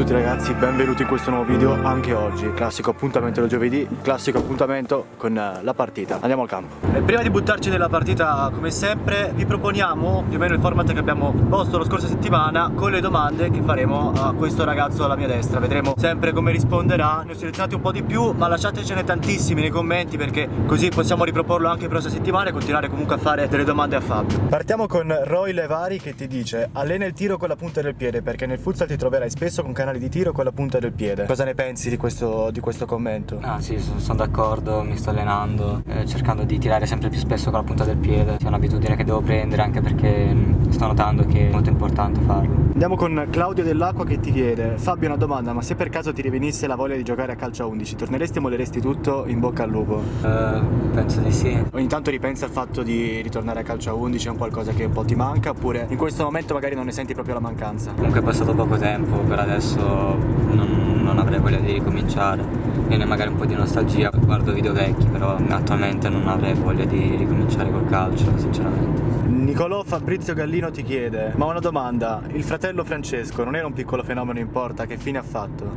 tutti ragazzi, benvenuti in questo nuovo video anche oggi Classico appuntamento del giovedì, classico appuntamento con eh, la partita. Andiamo al campo. E prima di buttarci nella partita come sempre vi proponiamo più o meno il format che abbiamo posto la scorsa settimana Con le domande che faremo a questo ragazzo alla mia destra. Vedremo sempre come risponderà, ne ho selezionati un po' di più ma lasciatecene tantissimi nei commenti Perché così possiamo riproporlo anche la prossima settimana e continuare comunque a fare delle domande a Fabio. Partiamo con Roy Levari che ti dice Allena il tiro con la punta del piede perché nel futsal ti troverai spesso con canali di tiro con la punta del piede. Cosa ne pensi di questo, di questo commento? Ah sì, sono d'accordo, mi sto allenando, eh, cercando di tirare sempre più spesso con la punta del piede. È un'abitudine che devo prendere anche perché mm, sto notando che è molto importante farlo. Andiamo con Claudio Dell'Acqua che ti chiede Fabio una domanda, ma se per caso ti rivenisse la voglia di giocare a calcio a 11, torneresti e molleresti tutto in bocca al lupo? Uh, penso di sì. Ogni tanto ripensa al fatto di ritornare a calcio a 11, è un qualcosa che un po' ti manca oppure in questo momento magari non ne senti proprio la mancanza? Comunque è passato poco tempo, per adesso non, non avrei voglia di ricominciare. Viene magari un po' di nostalgia, guardo video vecchi, però attualmente non avrei voglia di ricominciare col calcio, sinceramente. Nicolò Fabrizio Gallino ti chiede Ma una domanda, il fratello Francesco non era un piccolo fenomeno in porta, che fine ha fatto?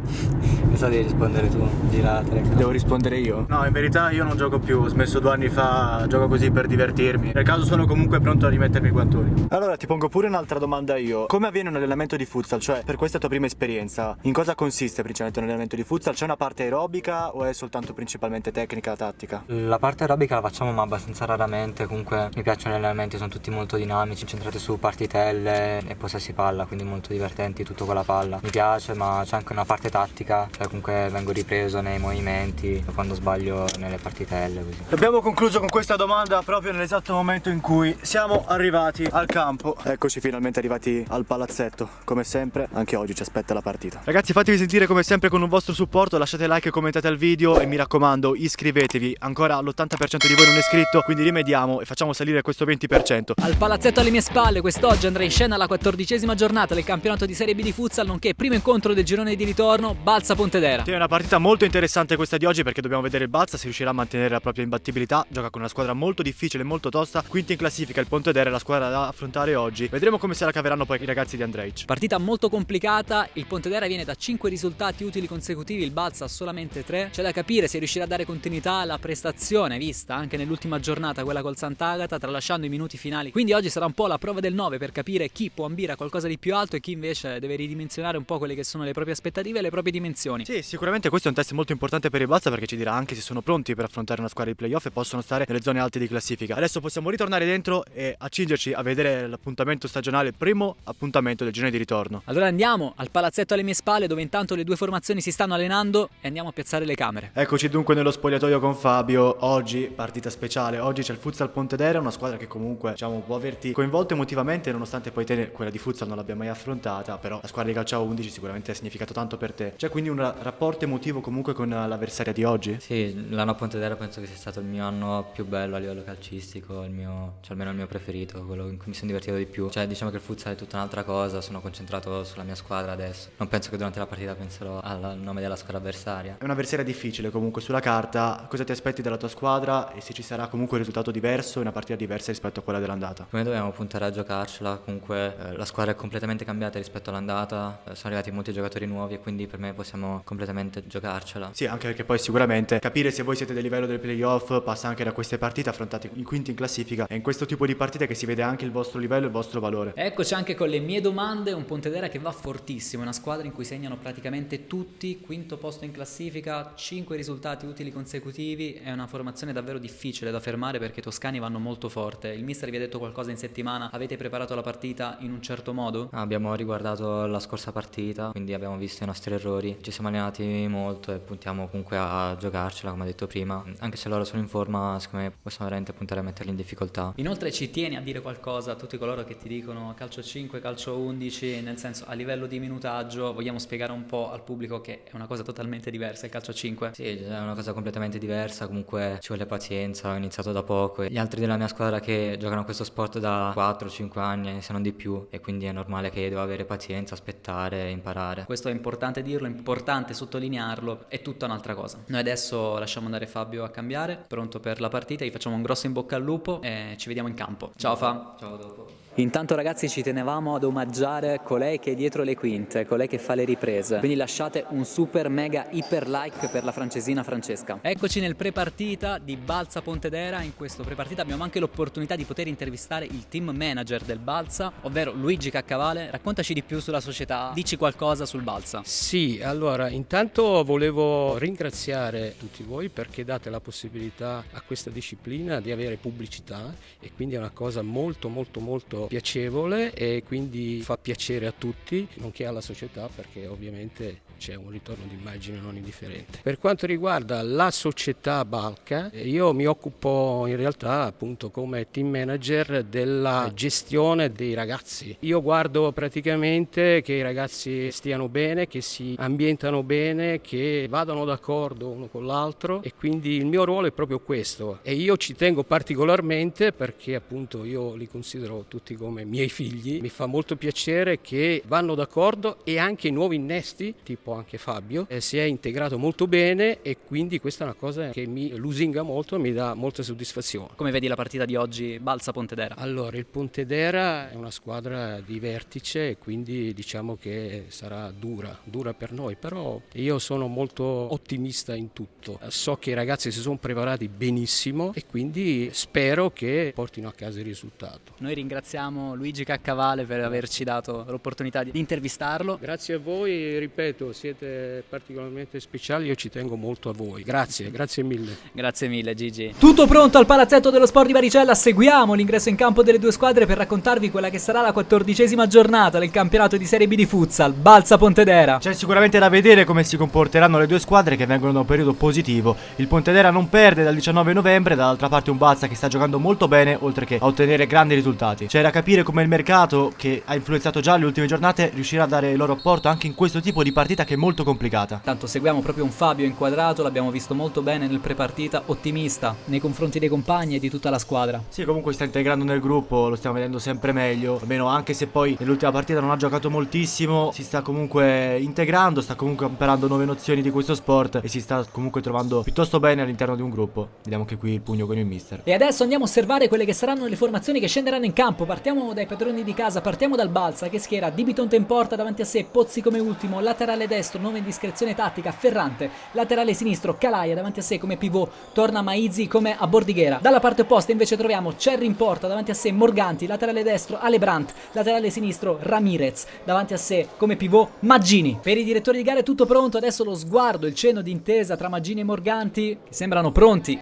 Cosa devi rispondere tu? Girate Devo rispondere io? No, in verità io non gioco più, ho smesso due anni fa, gioco così per divertirmi Per caso sono comunque pronto a rimettermi i guantoni Allora ti pongo pure un'altra domanda io Come avviene un allenamento di futsal? Cioè, per questa tua prima esperienza, in cosa consiste principalmente un allenamento di futsal? C'è una parte aerobica o è soltanto principalmente tecnica, tattica? La parte aerobica la facciamo ma abbastanza raramente Comunque mi piacciono gli allenamenti, sono tutti molto molto dinamici, incentrati su partitelle e possessi palla, quindi molto divertenti tutto con la palla. Mi piace, ma c'è anche una parte tattica, cioè comunque vengo ripreso nei movimenti quando sbaglio nelle partitelle. Così. Abbiamo concluso con questa domanda proprio nell'esatto momento in cui siamo arrivati al campo. Eccoci finalmente arrivati al palazzetto. Come sempre, anche oggi ci aspetta la partita. Ragazzi, fatevi sentire come sempre con un vostro supporto, lasciate like e commentate al video e mi raccomando, iscrivetevi. Ancora l'80% di voi non è iscritto, quindi rimediamo e facciamo salire questo 20%. Al palazzetto alle mie spalle, quest'oggi andrà in scena la quattordicesima giornata del campionato di Serie B di futsal, nonché primo incontro del girone di ritorno Balsa Pontedera. Sì, è una partita molto interessante questa di oggi perché dobbiamo vedere il Balsa se riuscirà a mantenere la propria imbattibilità. Gioca con una squadra molto difficile e molto tosta. Quinta in classifica il Pontedera è la squadra da affrontare oggi. Vedremo come se la caveranno poi i ragazzi di Andrej. Partita molto complicata, il Pontedera viene da 5 risultati utili consecutivi, il Balsa solamente 3. C'è da capire se riuscirà a dare continuità alla prestazione vista anche nell'ultima giornata, quella col Sant'Agata, tralasciando i minuti finali. Quindi oggi sarà un po' la prova del 9 per capire chi può ambire a qualcosa di più alto e chi invece deve ridimensionare un po' quelle che sono le proprie aspettative e le proprie dimensioni. Sì, sicuramente questo è un test molto importante per il Balsa perché ci dirà anche se sono pronti per affrontare una squadra di playoff e possono stare nelle zone alte di classifica. Adesso possiamo ritornare dentro e accingerci a vedere l'appuntamento stagionale, primo appuntamento del girone di ritorno. Allora andiamo al palazzetto alle mie spalle dove intanto le due formazioni si stanno allenando e andiamo a piazzare le camere. Eccoci dunque nello spogliatoio con Fabio. Oggi partita speciale, oggi c'è il Futsal Pontedera, una squadra che comunque diciamo può averti coinvolto emotivamente nonostante poi te quella di futsal non l'abbia mai affrontata però la squadra di calcio a 11 sicuramente ha significato tanto per te. C'è quindi un rapporto emotivo comunque con l'avversaria di oggi? Sì, l'anno a Pontedera penso che sia stato il mio anno più bello a livello calcistico il mio, cioè almeno il mio preferito quello in cui mi sono divertito di più. Cioè diciamo che il futsal è tutta un'altra cosa sono concentrato sulla mia squadra adesso. Non penso che durante la partita penserò al nome della squadra avversaria. È un'avversaria difficile comunque sulla carta. Cosa ti aspetti dalla tua squadra? E se ci sarà comunque un risultato diverso una partita diversa rispetto a quella dell'andata? Come dobbiamo puntare a giocarcela, comunque eh, la squadra è completamente cambiata rispetto all'andata, eh, sono arrivati molti giocatori nuovi e quindi per me possiamo completamente giocarcela. Sì, anche perché poi sicuramente capire se voi siete del livello del playoff passa anche da queste partite affrontate in quinti in classifica e in questo tipo di partite che si vede anche il vostro livello e il vostro valore. Eccoci anche con le mie domande, un Pontedera che va fortissimo, una squadra in cui segnano praticamente tutti, quinto posto in classifica, 5 risultati utili consecutivi, è una formazione davvero difficile da fermare perché i toscani vanno molto forte. Il mister vi ha detto qualcosa in settimana avete preparato la partita in un certo modo? Abbiamo riguardato la scorsa partita, quindi abbiamo visto i nostri errori, ci siamo allenati molto e puntiamo comunque a giocarcela, come ho detto prima. Anche se loro sono in forma, secondo me possiamo veramente puntare a metterli in difficoltà. Inoltre ci tieni a dire qualcosa a tutti coloro che ti dicono calcio 5, calcio 11, nel senso a livello di minutaggio vogliamo spiegare un po' al pubblico che è una cosa totalmente diversa il calcio 5? Sì, è una cosa completamente diversa, comunque ci vuole pazienza, ho iniziato da poco. Gli altri della mia squadra che giocano questo sport da 4 4-5 anni, se non di più, e quindi è normale che devo avere pazienza, aspettare, imparare. Questo è importante dirlo, è importante sottolinearlo, è tutta un'altra cosa. Noi adesso lasciamo andare Fabio a cambiare, pronto per la partita, gli facciamo un grosso in bocca al lupo e ci vediamo in campo. Ciao Fa. Ciao dopo. Intanto ragazzi ci tenevamo ad omaggiare colei che è dietro le quinte, colei che fa le riprese. Quindi lasciate un super mega iper like per la francesina Francesca. Eccoci nel pre-partita di Balsa Pontedera. In questo pre-partita abbiamo anche l'opportunità di poter intervistare il team manager del Balsa, ovvero Luigi Caccavale. Raccontaci di più sulla società, dici qualcosa sul Balsa. Sì, allora intanto volevo ringraziare tutti voi perché date la possibilità a questa disciplina di avere pubblicità e quindi è una cosa molto molto molto piacevole e quindi fa piacere a tutti, nonché alla società perché ovviamente c'è un ritorno di immagine non indifferente. Per quanto riguarda la società Balca, io mi occupo in realtà appunto come team manager della gestione dei ragazzi. Io guardo praticamente che i ragazzi stiano bene, che si ambientano bene, che vadano d'accordo uno con l'altro e quindi il mio ruolo è proprio questo e io ci tengo particolarmente perché appunto io li considero tutti tutti come miei figli. Mi fa molto piacere che vanno d'accordo e anche i nuovi innesti, tipo anche Fabio, eh, si è integrato molto bene e quindi questa è una cosa che mi lusinga molto e mi dà molta soddisfazione. Come vedi la partita di oggi Balsa Pontedera? Allora, il Pontedera è una squadra di vertice e quindi diciamo che sarà dura, dura per noi, però io sono molto ottimista in tutto. So che i ragazzi si sono preparati benissimo e quindi spero che portino a casa il risultato. Noi ringraziamo ringraziamo Luigi Caccavale per averci dato l'opportunità di intervistarlo. Grazie a voi, ripeto, siete particolarmente speciali, io ci tengo molto a voi. Grazie, grazie mille. Grazie mille Gigi. Tutto pronto al palazzetto dello sport di Baricella, seguiamo l'ingresso in campo delle due squadre per raccontarvi quella che sarà la quattordicesima giornata del campionato di Serie B di futsal, Balsa Pontedera. C'è sicuramente da vedere come si comporteranno le due squadre che vengono da un periodo positivo. Il Pontedera non perde dal 19 novembre, dall'altra parte un Balsa che sta giocando molto bene oltre che a ottenere grandi risultati. C'è da capire come il mercato, che ha influenzato già le ultime giornate, riuscirà a dare il loro apporto anche in questo tipo di partita che è molto complicata. Tanto seguiamo proprio un Fabio inquadrato, l'abbiamo visto molto bene nel prepartita, ottimista nei confronti dei compagni e di tutta la squadra. Sì, comunque sta integrando nel gruppo, lo stiamo vedendo sempre meglio, almeno anche se poi nell'ultima partita non ha giocato moltissimo, si sta comunque integrando, sta comunque imparando nuove nozioni di questo sport e si sta comunque trovando piuttosto bene all'interno di un gruppo. Vediamo che qui il pugno con il mister. E adesso andiamo a osservare quelle che saranno le formazioni che scenderanno in campo. Partiamo dai padroni di casa, partiamo dal Balsa che schiera Dibitonte in porta davanti a sé, Pozzi come ultimo, laterale destro, nuova indiscrezione tattica, Ferrante, laterale sinistro, Calaia davanti a sé come pivot, torna Maizzi come a Bordighera. Dalla parte opposta invece troviamo Cerri in porta, davanti a sé Morganti, laterale destro, Alebrandt, laterale sinistro, Ramirez, davanti a sé come pivot Maggini. Per i direttori di gara è tutto pronto, adesso lo sguardo, il cenno d'intesa tra Maggini e Morganti che sembrano pronti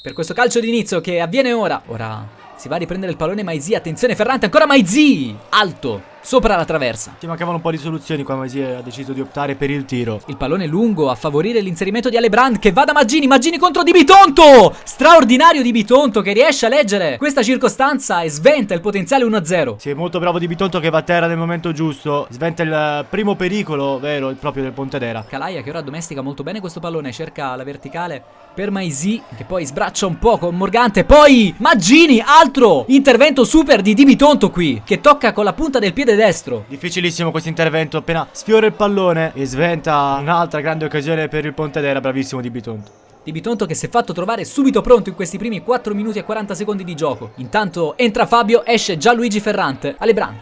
per questo calcio d'inizio che avviene ora. Ora si va a riprendere il pallone Maizi, attenzione Ferrante, ancora Maizi! Alto! Sopra la traversa. Ci mancavano un po' di soluzioni qua Maizi ha deciso di optare per il tiro. Il pallone lungo a favorire l'inserimento di Alebrand che va da Maggini, Maggini contro Di Bitonto! Straordinario Di Bitonto che riesce a leggere questa circostanza e sventa il potenziale 1-0. Sì, è molto bravo Di Bitonto che va a terra nel momento giusto. Sventa il primo pericolo, vero, il proprio del Pontedera. Calaia che ora domestica molto bene questo pallone, cerca la verticale per Maizi che poi sbraccia un po' con Morgante. Poi Maggini, altro intervento super di Di Bitonto qui che tocca con la punta del piede destro. Difficilissimo questo intervento, appena sfiora il pallone e sventa un'altra grande occasione per il Pontedera, bravissimo Di Bitonto. Di Bitonto che si è fatto trovare subito pronto in questi primi 4 minuti e 40 secondi di gioco. Intanto entra Fabio, esce già Luigi Ferrante. Alebrand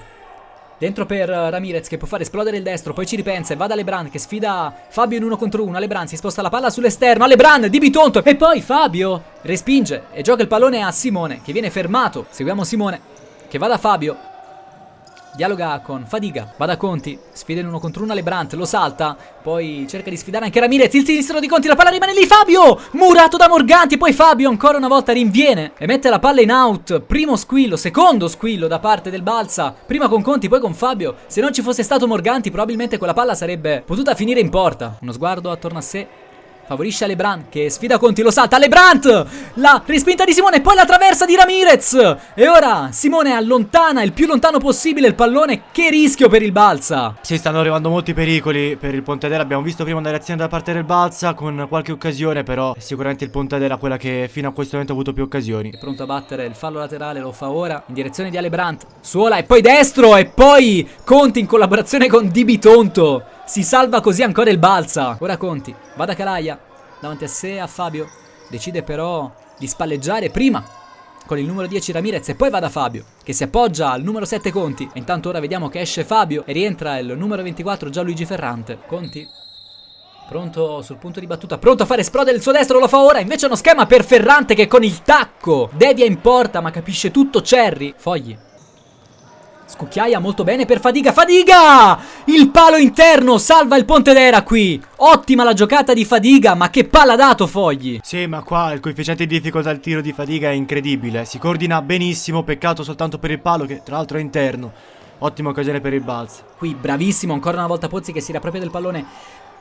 Dentro per Ramirez che può fare esplodere il destro, poi ci ripensa e va da Lebran che sfida Fabio in uno contro uno. Lebran si sposta la palla sull'esterno, a Lebran di Bitonto e poi Fabio respinge e gioca il pallone a Simone che viene fermato. Seguiamo Simone che va da Fabio, dialoga con Fadiga, va da Conti, sfida in uno contro uno Lebrant, lo salta, poi cerca di sfidare anche Ramirez, il sinistro di Conti, la palla rimane lì, Fabio, murato da Morganti, poi Fabio ancora una volta rinviene e mette la palla in out, primo squillo, secondo squillo da parte del Balsa, prima con Conti, poi con Fabio, se non ci fosse stato Morganti probabilmente quella palla sarebbe potuta finire in porta, uno sguardo attorno a sé Favorisce Lebrant che sfida Conti, lo salta. Lebrant! La respinta di Simone, poi la traversa di Ramirez. E ora Simone allontana il più lontano possibile il pallone. Che rischio per il Balsa. Si stanno arrivando molti pericoli per il Pontedera. Abbiamo visto prima una reazione da parte del Balsa con qualche occasione, però sicuramente il Pontedera quella che fino a questo momento ha avuto più occasioni. È pronto a battere il fallo laterale, lo fa ora in direzione di Alebrant. Suola e poi destro e poi Conti in collaborazione con Di Bitonto. Si salva così ancora il Balsa. Ora Conti va da Calaia davanti a sé a Fabio. Decide però di spalleggiare prima con il numero 10 Ramirez e poi va da Fabio che si appoggia al numero 7 Conti. E intanto ora vediamo che esce Fabio e rientra il numero 24 Gianluigi Ferrante. Conti Pronto sul punto di battuta, pronto a fare esplodere il suo destro, lo fa ora. Invece uno schema per Ferrante che con il tacco devia in porta, ma capisce tutto Cherry. Fogli. Scucchiaia molto bene per Fadiga. Fadiga! Il palo interno salva il Pontedera qui. Ottima la giocata di Fadiga, ma che palla ha dato Fogli. Sì, ma qua il coefficiente di difficoltà al tiro di Fadiga è incredibile. Si coordina benissimo, peccato soltanto per il palo che tra l'altro è interno. Ottima occasione per il balzo. Qui bravissimo ancora una volta Pozzi che si riappropria del pallone.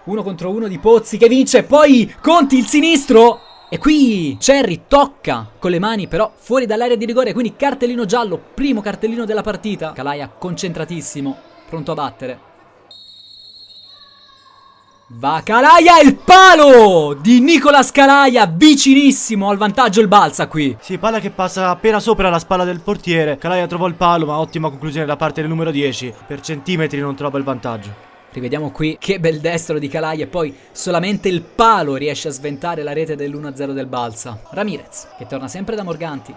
Uno contro uno di Pozzi che vince. Poi Conti il sinistro. E qui Cherry tocca con le mani però fuori dall'area di rigore, quindi cartellino giallo, primo cartellino della partita. Calaia concentratissimo, pronto a battere. Va Calaia, il palo di Nicolas Calaia, vicinissimo al vantaggio il balza qui. Sì, palla che passa appena sopra la spalla del portiere. Calaia trovò il palo, ma ottima conclusione da parte del numero 10. Per centimetri non trova il vantaggio. Rivediamo qui che bel destro di Calai e poi solamente il palo riesce a sventare la rete dell'1-0 del Balsa. Ramirez che torna sempre da Morganti.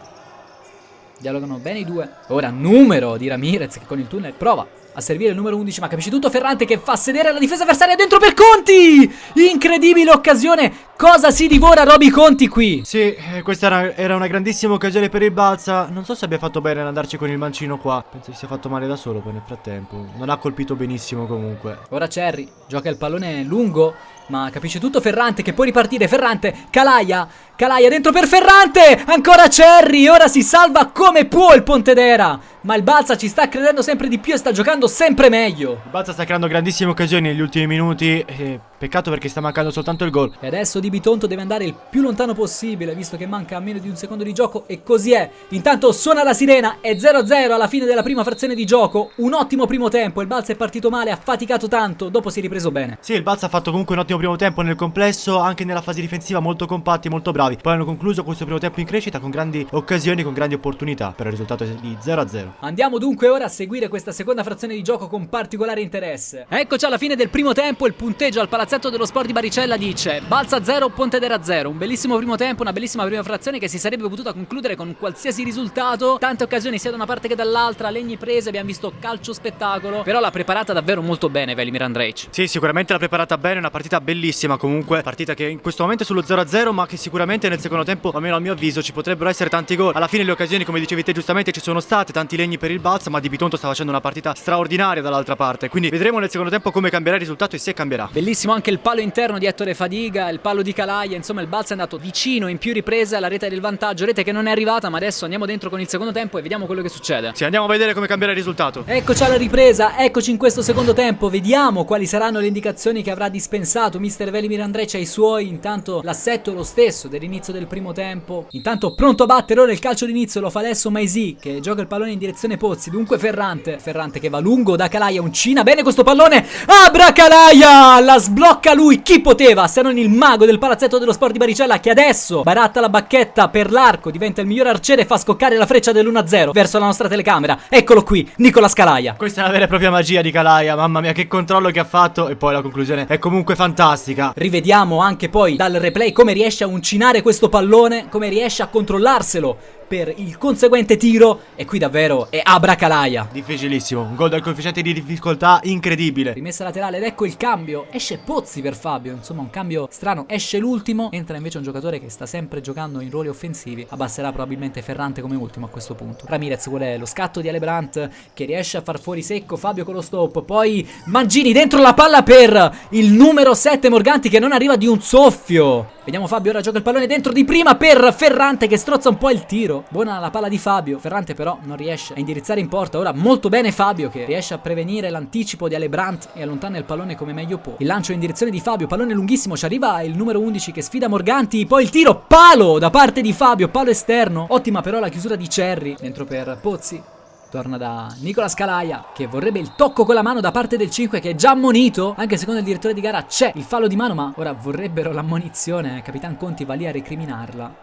Dialogano bene i due. Ora numero di Ramirez che con il tunnel prova a servire il numero 11 ma capisci tutto Ferrante che fa sedere la difesa avversaria dentro per Conti! Incredibile occasione! Cosa si divora Roby Conti qui? Sì eh, questa era, era, una grandissima occasione per il Balsa non so se abbia fatto bene ad andarci con il mancino qua. Penso che sia fatto male da solo poi nel frattempo. Non ha colpito benissimo comunque. Ora Cherry gioca il pallone lungo ma capisce tutto Ferrante che può ripartire. Ferrante Calaia Calaia dentro per Ferrante! Ancora Cherry Ora si salva come può il Pontedera Ma il Balsa ci sta credendo sempre di più e sta giocando sempre meglio. Il Balsa sta creando grandissime occasioni negli ultimi minuti e Peccato perché sta mancando soltanto il gol. E adesso Di Bitonto deve andare il più lontano possibile Visto che manca meno di un secondo di gioco E così è. Intanto suona la sirena È 0-0 alla fine della prima frazione di gioco Un ottimo primo tempo Il Balsa è partito male Ha faticato tanto Dopo si è ripreso bene. Sì il Balsa ha fatto comunque un ottimo primo tempo nel complesso Anche nella fase difensiva molto compatti Molto bravi. Poi hanno concluso questo primo tempo in crescita Con grandi occasioni Con grandi opportunità Però il risultato è di 0-0 Andiamo dunque ora a seguire questa seconda frazione di gioco Con particolare interesse. Eccoci alla fine del primo tempo Il punteggio al palazzetto dello sport di Baricella dice Balza 0, Pontedera 0 Un bellissimo primo tempo, una bellissima prima frazione che si sarebbe potuta concludere con qualsiasi risultato. Tante occasioni sia da una parte che dall'altra Legni prese, abbiamo visto calcio spettacolo. Però l'ha preparata davvero molto bene Velimir Andrej Sì, sicuramente l'ha preparata bene, una partita bellissima. Comunque Partita che in questo momento è sullo 0-0 ma che sicuramente nel secondo tempo, almeno a mio avviso, ci potrebbero essere tanti gol. Alla fine le occasioni, come dicevi te giustamente, ci sono state Tanti legni per il Balza, ma Di Bitonto sta facendo una partita straordinaria dall'altra parte Quindi vedremo nel secondo tempo come cambierà il risultato e se cambierà Bellissimo anche il palo interno di Ettore Fadiga, il palo di Calaia, insomma il Balsa è andato vicino in più riprese alla rete del vantaggio, rete che non è arrivata ma adesso andiamo dentro con il secondo tempo e vediamo quello che succede. Sì, andiamo a vedere come cambierà il risultato. Eccoci alla ripresa, eccoci in questo secondo tempo, vediamo quali saranno le indicazioni che avrà dispensato Mister Velimir Andreccia ai suoi, intanto l'assetto è lo stesso dell'inizio del primo tempo, intanto pronto a battere ora il calcio d'inizio lo fa adesso Maisi che gioca il pallone in direzione Pozzi, dunque Ferrante, Ferrante che va lungo da Calaia, uncina bene questo pallone, Abra Calaia, la sblocca lui chi poteva se non il mago del palazzetto dello sport di Baricella che adesso baratta la bacchetta per l'arco, diventa il miglior arciere e fa scoccare la freccia dell'1-0 verso la nostra telecamera. Eccolo qui, Nicola Scalaia. Questa è una vera e propria magia di Calaia, mamma mia che controllo che ha fatto e poi la conclusione è comunque fantastica. Rivediamo anche poi dal replay come riesce a uncinare questo pallone, come riesce a controllarselo per il conseguente tiro e qui davvero è abracalaia. Difficilissimo, un gol dal coefficiente di difficoltà incredibile. Rimessa laterale ed ecco il cambio, esce Pozzi per Fabio, insomma un cambio strano, esce l'ultimo, entra invece un giocatore che sta sempre giocando in ruoli offensivi, abbasserà probabilmente Ferrante come ultimo a questo punto. Ramirez vuole lo scatto di Alebrandt che riesce a far fuori secco Fabio con lo stop, poi Mangini dentro la palla per il numero 7 Morganti che non arriva di un soffio. Vediamo Fabio, ora gioca il pallone dentro di prima per Ferrante che strozza un po' il tiro. Buona la palla di Fabio. Ferrante però non riesce a indirizzare in porta. Ora molto bene Fabio che riesce a prevenire l'anticipo di Alebrandt e allontana il pallone come meglio può. Il lancio in direzione di Fabio, pallone lunghissimo, ci arriva il numero 11 che sfida Morganti. Poi il tiro, palo da parte di Fabio, palo esterno. Ottima però la chiusura di Cherry. Dentro per Pozzi. Torna da Nicola Scalaia che vorrebbe il tocco con la mano da parte del 5 che è già ammonito. Anche secondo il direttore di gara c'è il fallo di mano ma ora vorrebbero l'ammonizione. Capitan Conti va lì a recriminarla,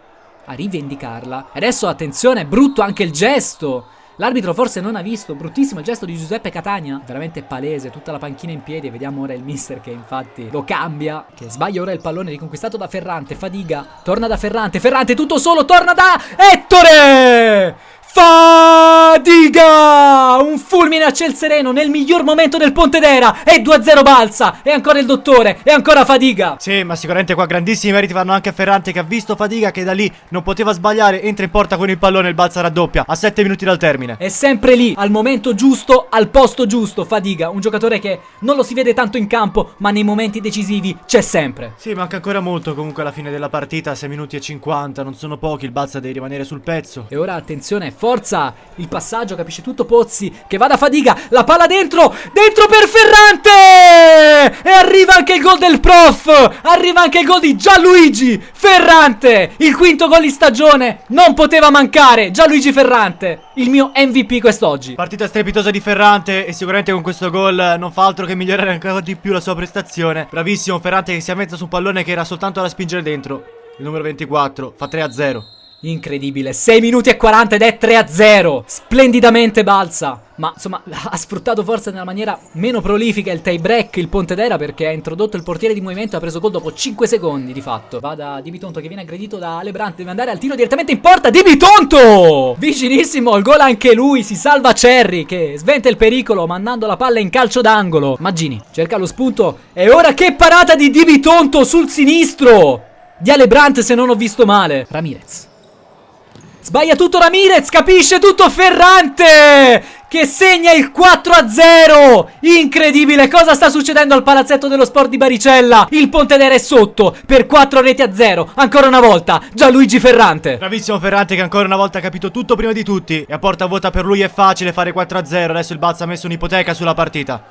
a rivendicarla. E adesso attenzione, brutto anche il gesto L'arbitro forse non ha visto, bruttissimo il gesto di Giuseppe Catania, veramente palese, tutta la panchina in piedi, vediamo ora il mister che infatti lo cambia, che sbaglia ora il pallone riconquistato da Ferrante, Fadiga, torna da Ferrante, Ferrante tutto solo, torna da Ettore! Fadiga! Un fulmine a ciel sereno nel miglior momento del Pontedera e 2-0 balza e ancora il dottore e ancora Fadiga. Sì, ma sicuramente qua grandissimi meriti vanno anche a Ferrante che ha visto Fadiga che da lì non poteva sbagliare, entra in porta con il pallone, il balza raddoppia a 7 minuti dal termine. È sempre lì, al momento giusto, al posto giusto, Fadiga, un giocatore che non lo si vede tanto in campo, ma nei momenti decisivi c'è sempre. Sì, manca ancora molto comunque alla fine della partita, 6 minuti e 50, non sono pochi, il balza deve rimanere sul pezzo. E ora attenzione, forza, il passaggio, capisce tutto Pozzi, che va da Fadiga, la palla dentro, dentro per Ferrante! E arriva anche il gol del prof, arriva anche il gol di Gianluigi Ferrante, il quinto gol di stagione, non poteva mancare, Gianluigi Ferrante, il mio MVP quest'oggi. Partita strepitosa di Ferrante e sicuramente con questo gol non fa altro che migliorare ancora di più la sua prestazione. Bravissimo Ferrante che si è messo su un pallone che era soltanto da spingere dentro. Il numero 24 fa 3 a 0. Incredibile, 6 minuti e 40 ed è 3 a 0. Splendidamente balza. Ma insomma, ha sfruttato forse nella maniera meno prolifica il tie break il Pontedera perché ha introdotto il portiere di movimento e ha preso gol dopo 5 secondi di fatto. Va da Di Bitonto che viene aggredito da Lebrant, deve andare al tiro direttamente in porta. Di Bitonto! Vicinissimo al gol anche lui, si salva Cerri che sventa il pericolo mandando la palla in calcio d'angolo. Maggini cerca lo spunto e ora che parata di Di Bitonto sul sinistro! Di Alebrant se non ho visto male. Ramirez. Sbaglia tutto Ramirez, capisce tutto Ferrante che segna il 4-0. Incredibile, cosa sta succedendo al palazzetto dello sport di Baricella? Il Pontedera è sotto per 4 reti a 0. Ancora una volta, Gianluigi Ferrante. Bravissimo Ferrante che ancora una volta ha capito tutto prima di tutti. E a porta vuota per lui è facile fare 4-0. Adesso il Balza ha messo un'ipoteca sulla partita.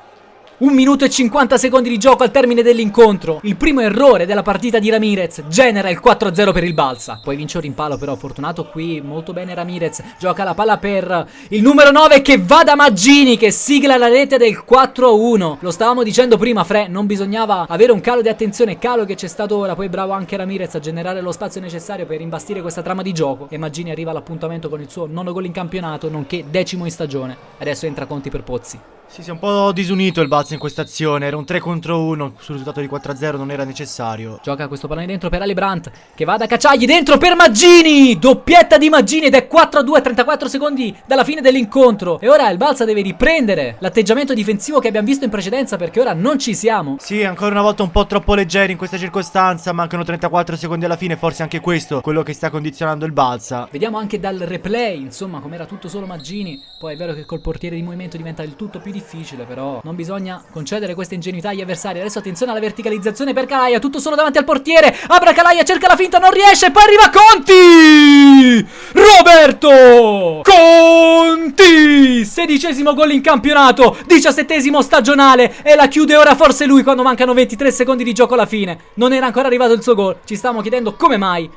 Un minuto e 50 secondi di gioco al termine dell'incontro. Il primo errore della partita di Ramirez genera il 4-0 per il Balsa. Poi vince un rimpallo però fortunato qui, molto bene Ramirez. Gioca la palla per il numero 9 che va da Maggini che sigla la rete del 4-1. Lo stavamo dicendo prima Fre, non bisognava avere un calo di attenzione, calo che c'è stato ora. Poi bravo anche Ramirez a generare lo spazio necessario per imbastire questa trama di gioco. E Maggini arriva all'appuntamento con il suo nono gol in campionato, nonché decimo in stagione. Adesso entra Conti per Pozzi. Sì, si è un po' disunito il Balza in questa azione. Era un 3 contro 1. Sul risultato di 4-0 non era necessario. Gioca questo pallone dentro per Ali Brandt. Che va da Cacciagli dentro per Maggini. Doppietta di Maggini ed è 4-2 34 secondi dalla fine dell'incontro. E ora il Balza deve riprendere l'atteggiamento difensivo che abbiamo visto in precedenza perché ora non ci siamo. Sì, ancora una volta un po' troppo leggeri in questa circostanza. Mancano 34 secondi alla fine. Forse anche questo quello che sta condizionando il Balza. Vediamo anche dal replay, insomma, com'era tutto solo Maggini. Poi è vero che col portiere di movimento diventa il tutto più difficile, però non bisogna concedere questa ingenuità agli avversari. Adesso attenzione alla verticalizzazione per Calaia, tutto solo davanti al portiere. Abra Calaia, cerca la finta, non riesce, poi arriva Conti! Roberto Conti! Sedicesimo gol in campionato, diciassettesimo stagionale e la chiude ora forse lui quando mancano 23 secondi di gioco alla fine. Non era ancora arrivato il suo gol, ci stavamo chiedendo come mai.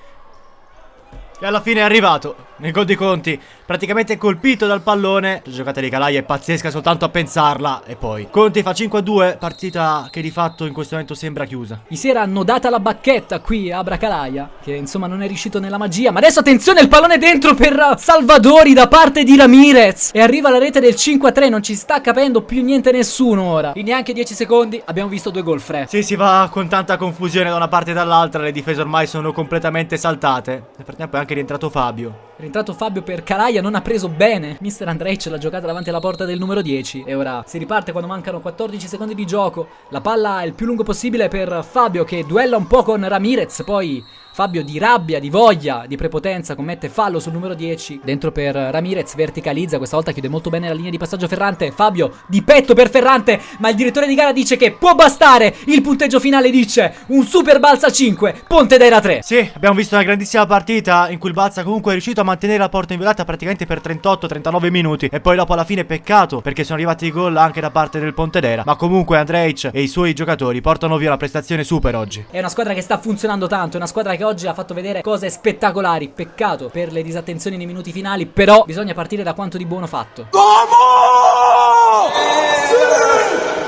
E alla fine è arrivato. Nel gol di Conti, praticamente colpito dal pallone. La giocata di Calai è pazzesca soltanto a pensarla. E poi Conti fa 5-2, partita che di fatto in questo momento sembra chiusa. Gli si era annodata la bacchetta qui a Bracalaia, che insomma non è riuscito nella magia. Ma adesso attenzione, il pallone dentro per Salvadori da parte di Ramirez. E arriva la rete del 5-3, non ci sta capendo più niente nessuno ora. In neanche 10 secondi abbiamo visto due gol fre. Sì, si va con tanta confusione da una parte e dall'altra. Le difese ormai sono completamente saltate. Nel frattempo è anche rientrato Fabio. È rientrato Fabio per Calaia, non ha preso bene. Mister Andrej ce l'ha giocata davanti alla porta del numero 10. E ora si riparte quando mancano 14 secondi di gioco. La palla è il più lungo possibile per Fabio che duella un po' con Ramirez. Poi Fabio di rabbia, di voglia, di prepotenza commette fallo sul numero 10. Dentro per Ramirez, verticalizza. Questa volta chiude molto bene la linea di passaggio Ferrante. Fabio di petto per Ferrante. Ma il direttore di gara dice che può bastare. Il punteggio finale dice un super balza 5, Pontedera 3. Sì, abbiamo visto una grandissima partita in cui il Balza comunque è riuscito a mantenere la porta inviolata praticamente per 38-39 minuti. E poi dopo alla fine peccato perché sono arrivati i gol anche da parte del Pontedera. Ma comunque Andrej e i suoi giocatori portano via una prestazione super oggi. È una squadra che sta funzionando tanto, è una squadra che oggi ha fatto vedere cose spettacolari. Peccato per le disattenzioni nei minuti finali, però bisogna partire da quanto di buono fatto.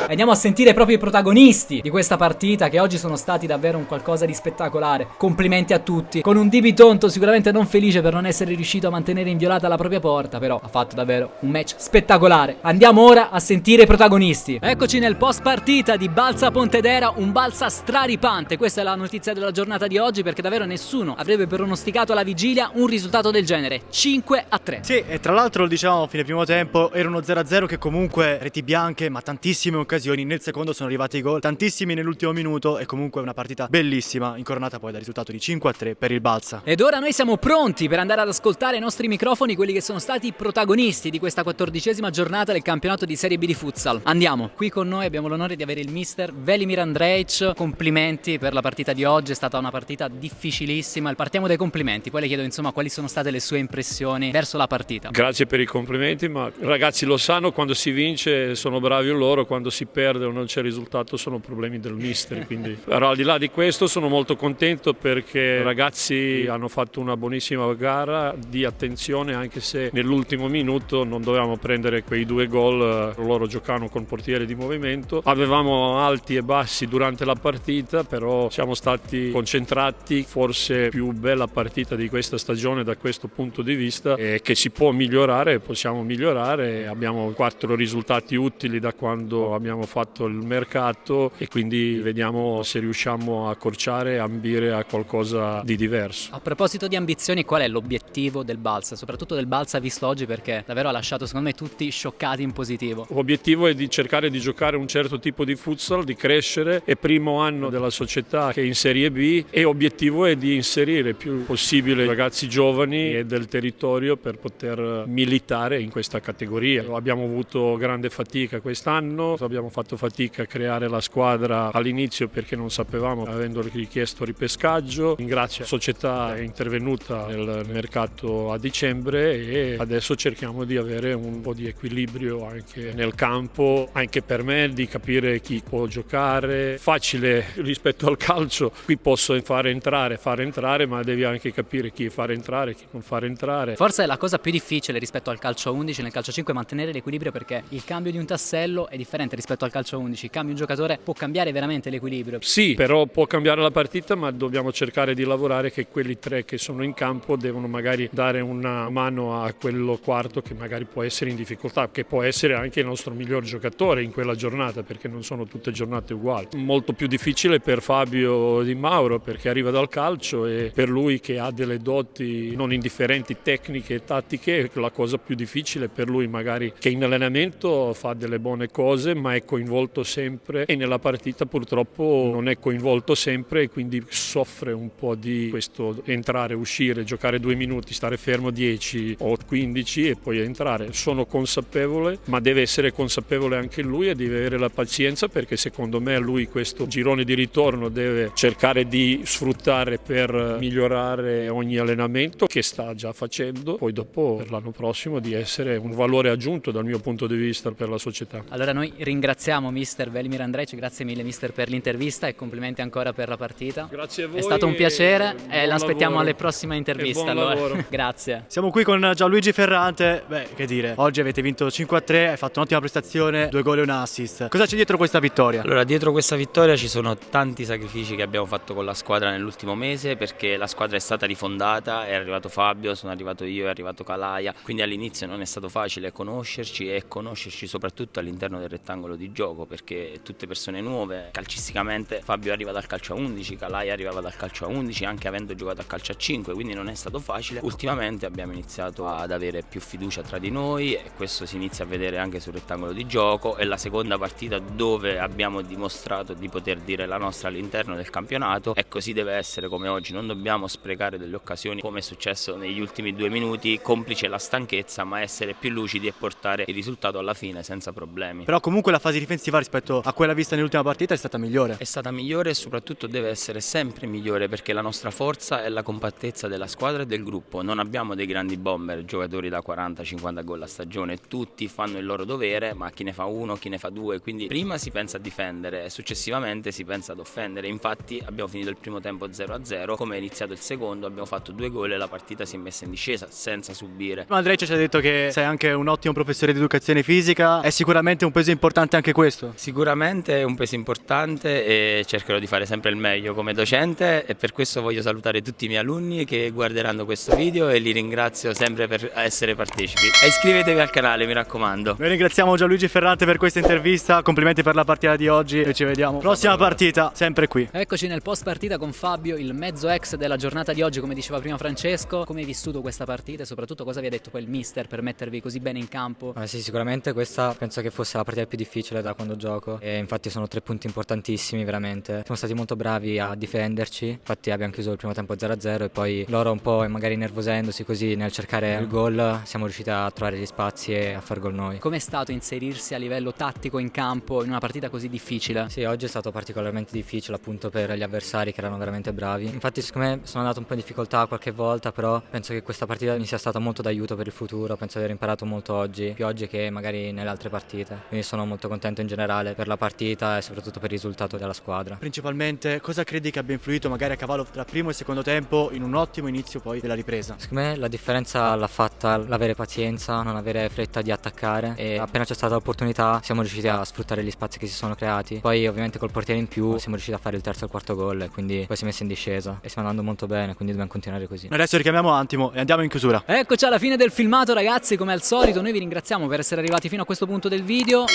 Andiamo a sentire proprio i protagonisti di questa partita che oggi sono stati davvero un qualcosa di spettacolare. Complimenti a tutti. Con un Dibi Tonto sicuramente non felice per non essere riuscito a mantenere inviolata la propria porta, però ha fatto davvero un match spettacolare. Andiamo ora a sentire i protagonisti. Eccoci nel post partita di Balsa Pontedera, un Balsa straripante. Questa è la notizia della giornata di oggi perché davvero nessuno avrebbe pronosticato alla vigilia un risultato del genere. 5 a 3. Sì, e tra l'altro lo diciamo a fine primo tempo, era uno 0-0 che comunque reti bianche, ma tantissime occasioni. Nel secondo sono arrivati i gol, tantissimi nell'ultimo minuto e comunque una partita bellissima, incoronata poi dal risultato di 5 a 3 per il Balsa. Ed ora noi siamo pronti per andare ad ascoltare ai nostri microfoni quelli che sono stati i protagonisti di questa quattordicesima giornata del campionato di Serie B di futsal. Andiamo, qui con noi abbiamo l'onore di avere il mister Velimir Andrej. Complimenti per la partita di oggi, è stata una partita difficilissima. Partiamo dai complimenti, poi le chiedo insomma quali sono state le sue impressioni verso la partita. Grazie per i complimenti, ma i ragazzi lo sanno, quando si vince sono bravi loro, quando si perde o non c'è risultato sono problemi del mister. Quindi. Però al di là di questo sono molto contento perché i ragazzi hanno fatto una buonissima gara di attenzione anche se nell'ultimo minuto non dovevamo prendere quei due gol, loro giocavano con portiere di movimento. Avevamo alti e bassi durante la partita, però siamo stati concentrati, forse più bella partita di questa stagione da questo punto di vista e che si può migliorare, possiamo migliorare, abbiamo quattro risultati utili da quando abbiamo fatto il mercato e quindi vediamo se riusciamo a accorciare e ambire a qualcosa di diverso. A proposito di ambizioni, qual è l'obiettivo del Balsa? Soprattutto del Balsa visto oggi perché davvero ha lasciato secondo me tutti scioccati in positivo. L'obiettivo è di cercare di giocare un certo tipo di futsal, di crescere, è primo anno della società che è in Serie B e obiettivo è di inserire più possibile ragazzi giovani e del territorio per poter militare in questa categoria. Abbiamo avuto grande fatica quest'anno, abbiamo fatto fatica a creare la squadra all'inizio perché non sapevamo, avendo richiesto ripescaggio. Ringrazio la società è intervenuta nel mercato a dicembre e adesso cerchiamo di avere un po' di equilibrio anche nel campo, anche per me di capire chi può giocare. Facile rispetto al calcio, qui posso fare entrare, fare entrare, ma devi anche capire chi fare entrare, chi non fare entrare. Forse è la cosa più difficile rispetto al calcio 11, nel calcio 5 mantenere l'equilibrio perché il cambio di un tassello è differente rispetto al calcio 11, cambia un giocatore può cambiare veramente l'equilibrio. Sì, però può cambiare la partita, ma dobbiamo cercare di lavorare che quelli tre che sono in campo devono magari dare una mano a quello quarto che magari può essere in difficoltà, che può essere anche il nostro miglior giocatore in quella giornata, perché non sono tutte giornate uguali. Molto più difficile per Fabio Di Mauro perché arriva dal calcio e per lui che ha delle doti non indifferenti tecniche e tattiche, la cosa più difficile per lui magari che in allenamento fa delle buone cose, ma è coinvolto sempre e nella partita purtroppo non è coinvolto sempre e quindi soffre un po' di questo entrare, uscire, giocare due minuti, stare fermo 10 o 15 e poi entrare. Sono consapevole, ma deve essere consapevole anche lui e deve avere la pazienza perché secondo me lui questo girone di ritorno deve cercare di sfruttare per migliorare ogni allenamento che sta già facendo, poi dopo per l'anno prossimo di essere un valore aggiunto dal mio punto di vista per la società. Allora noi ringraziamo mister Velimir Andrej, grazie mille mister per l'intervista e complimenti ancora per la partita. Grazie a voi. È stato un piacere e, e l'aspettiamo alle prossime interviste. Allora. grazie. Siamo qui con Gianluigi Ferrante, beh che dire, oggi avete vinto 5 a 3, hai fatto un'ottima prestazione, due gol e un assist. Cosa c'è dietro questa vittoria? Allora, dietro questa vittoria ci sono tanti sacrifici che abbiamo fatto con la squadra nell'ultimo mese perché la squadra è stata rifondata, è arrivato Fabio, sono arrivato io, è arrivato Calaia, quindi all'inizio non è stato facile conoscerci e conoscerci soprattutto all'interno del rettangolo di gioco perché tutte persone nuove, calcisticamente Fabio arriva dal calcio a 11, Calaia arrivava dal calcio a 11 anche avendo giocato a calcio a 5, quindi non è stato facile. Ultimamente abbiamo iniziato ad avere più fiducia tra di noi e questo si inizia a vedere anche sul rettangolo di gioco, è la seconda partita dove abbiamo dimostrato di poter dire la nostra all'interno del campionato e così deve essere come oggi, non dobbiamo sprecare delle occasioni come è successo negli ultimi due minuti, complice la stanchezza, ma essere più lucidi e portare il risultato alla fine senza problemi. Però comunque la fase difensiva rispetto a quella vista nell'ultima partita è stata migliore. È stata migliore e soprattutto deve essere sempre migliore perché la nostra forza è la compattezza della squadra e del gruppo. Non abbiamo dei grandi bomber, giocatori da 40-50 gol a stagione, tutti fanno il loro dovere, ma chi ne fa uno, chi ne fa due, quindi prima si pensa a difendere e successivamente si pensa ad offendere. Infatti abbiamo finito il primo tempo 0-0, come è iniziato il secondo abbiamo fatto due gol e la partita si è messa in discesa senza subire. Andrej ci ha detto che sei anche un ottimo professore di educazione fisica, è sicuramente un peso importante anche questo? Sicuramente è un peso importante e cercherò di fare sempre il meglio come docente e per questo voglio salutare tutti i miei alunni che guarderanno questo video e li ringrazio sempre per essere partecipi. E iscrivetevi al canale, mi raccomando. Noi ringraziamo Gianluigi Ferrante per questa intervista, complimenti per la partita di oggi e ci vediamo prossima partita, sempre qui. Eccoci nel post partita con Fabio, il mezzo ex della giornata di oggi, come diceva prima Francesco. Come hai vissuto questa partita e soprattutto cosa vi ha detto il mister per mettervi così bene in campo? Eh sì, sicuramente questa penso che fosse la partita più difficile da quando gioco e infatti sono tre punti importantissimi veramente. Siamo stati molto bravi a difenderci, infatti abbiamo chiuso il primo tempo 0-0 e poi loro un po' magari nervosendosi così nel cercare il gol siamo riusciti a trovare gli spazi e a far gol noi. Com'è stato inserirsi a livello tattico in campo in una partita così difficile? Sì, oggi è stato particolarmente difficile appunto per gli avversari che erano veramente bravi. Infatti secondo me sono andato un po' in difficoltà qualche volta, però penso che questa partita mi sia stata molto d'aiuto per il futuro, penso di aver imparato molto oggi, più oggi che magari nelle altre partite. Quindi sono molto contento in generale per la partita e soprattutto per il risultato della squadra. Principalmente cosa credi che abbia influito magari a cavallo tra primo e secondo tempo in un ottimo inizio poi della ripresa? Secondo me la differenza l'ha fatta l'avere pazienza, non avere fretta di attaccare e appena c'è stata l'opportunità siamo riusciti a sfruttare gli spazi che si sono creati. Poi ovviamente col portiere in più siamo riusciti a fare il terzo e il quarto gol e quindi poi si è messo in discesa e stiamo andando molto bene, quindi dobbiamo continuare così. Adesso richiamiamo Antimo e andiamo in chiusura. Eccoci alla fine del filmato ragazzi, come al solito noi vi ringraziamo per essere arrivati fino a questo punto del video.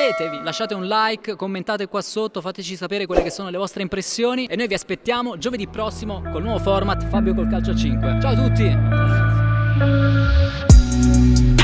Iscrivetevi, lasciate un like, commentate qua sotto, fateci sapere quelle che sono le vostre impressioni e noi vi aspettiamo giovedì prossimo col nuovo format Fabio col calcio a 5. Ciao a tutti!